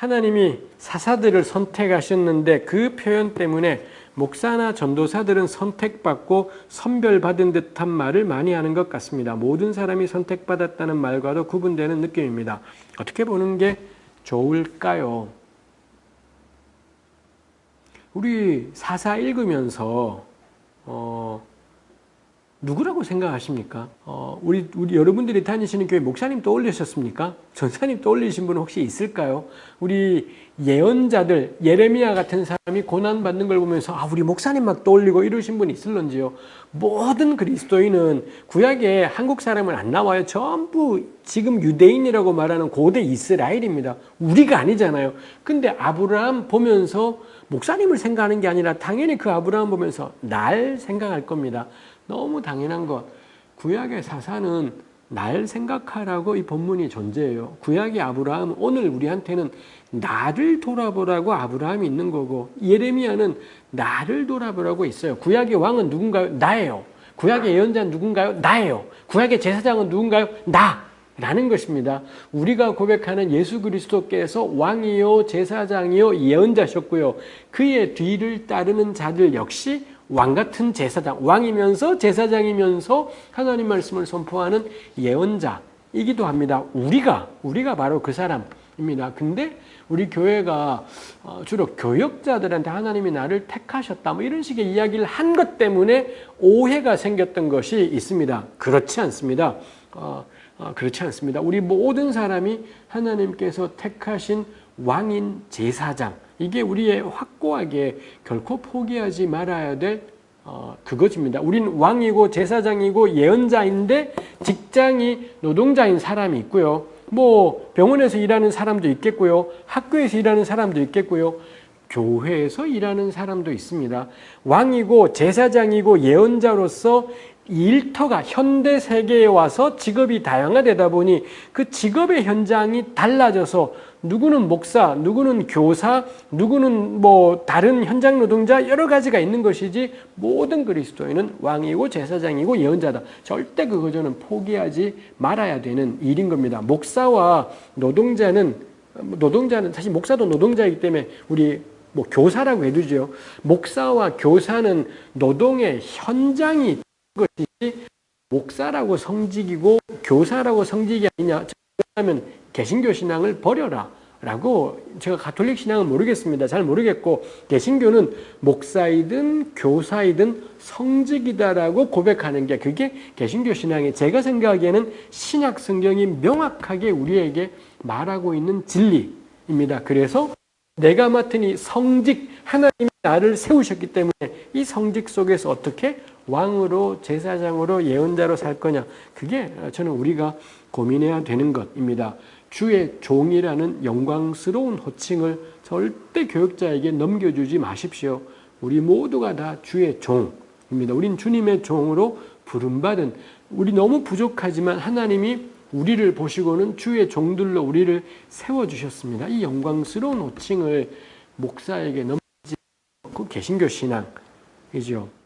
하나님이 사사들을 선택하셨는데 그 표현 때문에 목사나 전도사들은 선택받고 선별받은 듯한 말을 많이 하는 것 같습니다. 모든 사람이 선택받았다는 말과도 구분되는 느낌입니다. 어떻게 보는 게 좋을까요? 우리 사사 읽으면서 어, 누구라고 생각하십니까? 어, 우리, 우리 여러분들이 다니시는 교회 목사님 떠올리셨습니까? 전사님 떠올리신 분 혹시 있을까요? 우리 예언자들, 예레미야 같은 사람이 고난받는 걸 보면서 아, 우리 목사님 막 떠올리고 이러신 분 있을런지요? 모든 그리스도인은 구약에 한국 사람은 안 나와요. 전부 지금 유대인이라고 말하는 고대 이스라엘입니다. 우리가 아니잖아요. 근데 아브라함 보면서 목사님을 생각하는 게 아니라 당연히 그 아브라함 보면서 날 생각할 겁니다. 너무 당연한 것. 구약의 사사는 날 생각하라고 이 본문이 존재해요. 구약의 아브라함, 오늘 우리한테는 나를 돌아보라고 아브라함이 있는 거고, 예레미야는 나를 돌아보라고 있어요. 구약의 왕은 누군가요? 나예요. 구약의 예언자는 누군가요? 나예요. 구약의 제사장은 누군가요? 나. 라는 것입니다. 우리가 고백하는 예수 그리스도께서 왕이요, 제사장이요, 예언자셨고요. 그의 뒤를 따르는 자들 역시 왕 같은 제사장, 왕이면서 제사장이면서 하나님 말씀을 선포하는 예언자이기도 합니다. 우리가, 우리가 바로 그 사람입니다. 근데 우리 교회가 어, 주로 교역자들한테 하나님이 나를 택하셨다, 뭐 이런 식의 이야기를 한 것 때문에 오해가 생겼던 것이 있습니다. 그렇지 않습니다. 어, 어, 그렇지 않습니다. 우리 모든 사람이 하나님께서 택하신 왕인 제사장, 이게 우리의 확고하게 결코 포기하지 말아야 될 어, 그것입니다. 우린 왕이고 제사장이고 예언자인데 직장이 노동자인 사람이 있고요. 뭐 병원에서 일하는 사람도 있겠고요. 학교에서 일하는 사람도 있겠고요. 교회에서 일하는 사람도 있습니다. 왕이고 제사장이고 예언자로서 일터가 현대 세계에 와서 직업이 다양화되다 보니 그 직업의 현장이 달라져서 누구는 목사, 누구는 교사, 누구는 뭐 다른 현장 노동자 여러 가지가 있는 것이지 모든 그리스도인은 왕이고 제사장이고 예언자다. 절대 그거 저는 포기하지 말아야 되는 일인 겁니다. 목사와 노동자는 노동자는 사실 목사도 노동자이기 때문에 우리 뭐 교사라고 해두죠. 목사와 교사는 노동의 현장이 것이 목사라고 성직이고 교사라고 성직이 아니냐. 그러면 개신교 신앙을 버려라. 라고 제가 가톨릭 신앙은 모르겠습니다. 잘 모르겠고 개신교는 목사이든 교사이든 성직이다라고 고백하는 게 그게 개신교 신앙이 제가 생각하기에는 신약 성경이 명확하게 우리에게 말하고 있는 진리입니다. 그래서 내가 맡은 이 성직 하나님이 나를 세우셨기 때문에 이 성직 속에서 어떻게 왕으로 제사장으로 예언자로 살 거냐 그게 저는 우리가 고민해야 되는 것입니다. 주의 종이라는 영광스러운 호칭을 절대 교육자에게 넘겨주지 마십시오. 우리 모두가 다 주의 종입니다. 우린 주님의 종으로 부름받은 우리 너무 부족하지만 하나님이 우리를 보시고는 주의 종들로 우리를 세워주셨습니다. 이 영광스러운 호칭을 목사에게 넘기지 않고 개신교 신앙이죠.